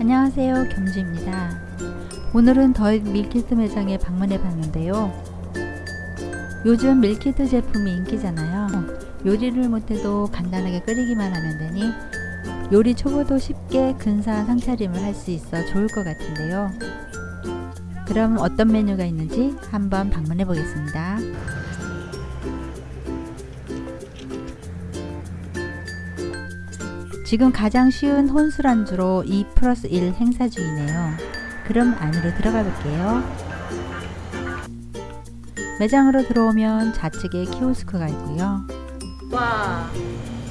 안녕하세요 겸주입니다. 오늘은 더잇 밀키트 매장에 방문해 봤는데요. 요즘 밀키트 제품이 인기잖아요. 요리를 못해도 간단하게 끓이기만 하면 되니 요리 초보도 쉽게 근사한 상차림을 할 수 있어 좋을 것 같은데요. 그럼 어떤 메뉴가 있는지 한번 방문해 보겠습니다 지금 가장 쉬운 혼술 안주로 2 플러스 1 행사 중이네요. 그럼 안으로 들어가 볼게요. 매장으로 들어오면 좌측에 키오스크가 있고요. 와,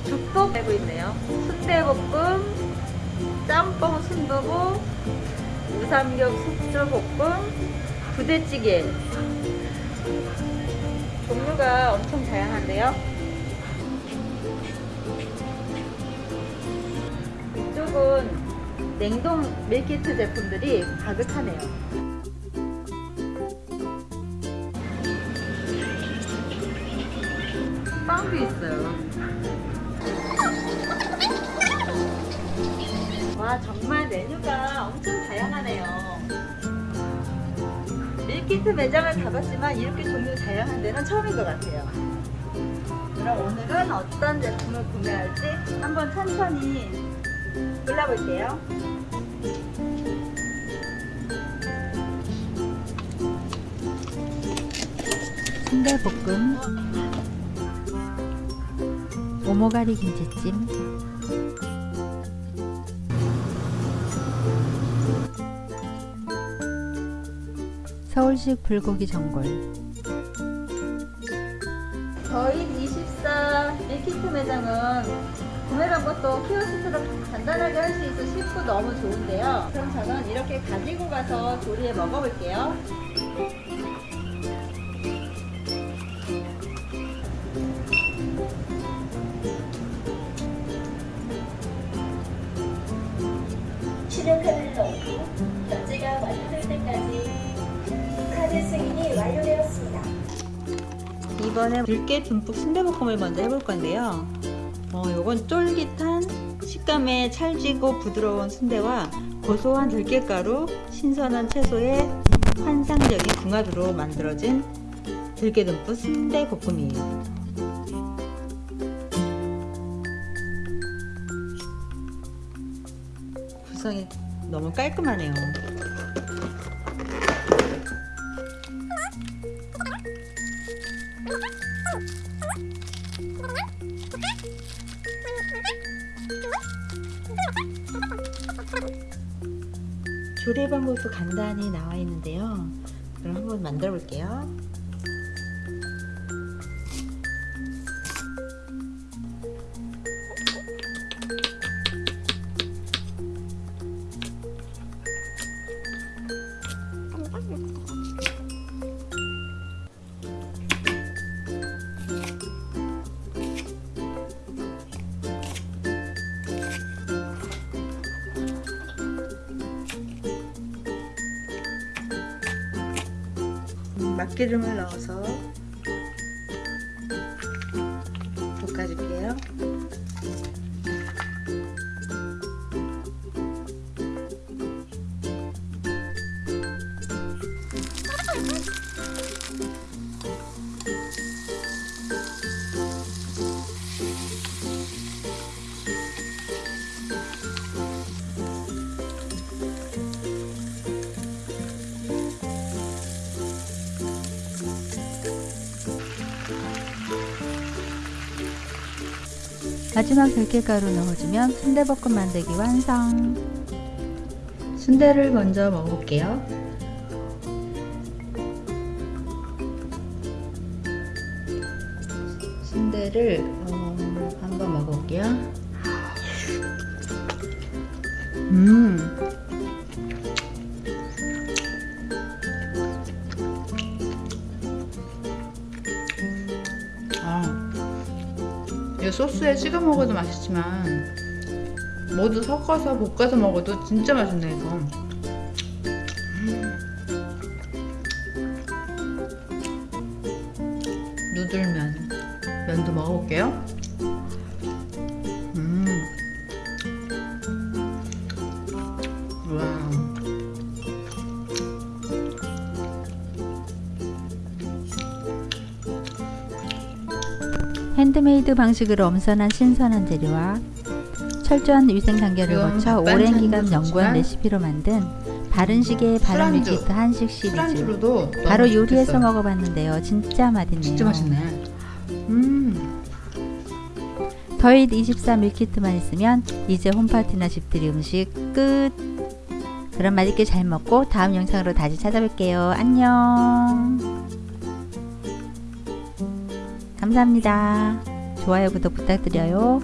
죽도 되고 있네요. 순대볶음, 짬뽕 순두부, 우삼겹 숙주볶음, 부대찌개. 종류가 엄청 다양한데요. 이쪽은 냉동 밀키트 제품들이 가득하네요. 빵도 있어요. 와 정말 메뉴가 엄청 다양하네요. 밀키트 매장을 가봤지만 이렇게 종류 다양한 데는 처음인 것 같아요. 그럼 오늘은 어떤 제품을 구매할지 한번 천천히 골라볼게요. 순대볶음 오모가리 김치찜 서울식 불고기 전골 저희 24 밀키트 매장은 구매 방법도 키오스크로 간단하게 할 수 있어 쉽고 너무 좋은데요. 그럼 저는 이렇게 가지고 가서 조리해 먹어볼게요. 신용카드를 넣고 결제가 완료될 때까지 카드 승인이 완료되었습니다. 이번에 들깨 듬뿍 순대볶음을 먼저 해볼 건데요. 어, 요건 쫄깃한 식감에 찰지고 부드러운 순대와 고소한 들깨가루, 신선한 채소의 환상적인 궁합으로 만들어진 들깨 듬뿍 순대 볶음이에요. 구성이 너무 깔끔하네요. 조리 방법도 간단히 나와 있는데요. 그럼 한번 만들어 볼게요. 막기름을 넣어서 볶아줄게요. 마지막 들깨가루 넣어주면 순대볶음 만들기 완성. 순대를 먼저 먹어볼게요. 순대를 어, 한번 먹어볼게요. 음 이 소스에 찍어 먹어도 맛있지만 모두 섞어서 볶아서 먹어도 진짜 맛있네 이거 음. 누들면 면도 먹어볼게요 핸드메이드 방식으로 엄선한 신선한 재료와 철저한 위생 단계를 거쳐 오랜 기간 연구한 레시피로 만든 바른 시계의 바른 밀키트 한식 시리즈 바로 요리해서 좋겠어요. 먹어봤는데요 진짜 맛있네요 진짜 맛있네. 음. 더잇 24 밀키트만 있으면 이제 홈파티나 집들이 음식 끝 그럼 맛있게 잘 먹고 다음 영상으로 다시 찾아뵐게요 안녕 감사합니다. 좋아요 구독 부탁드려요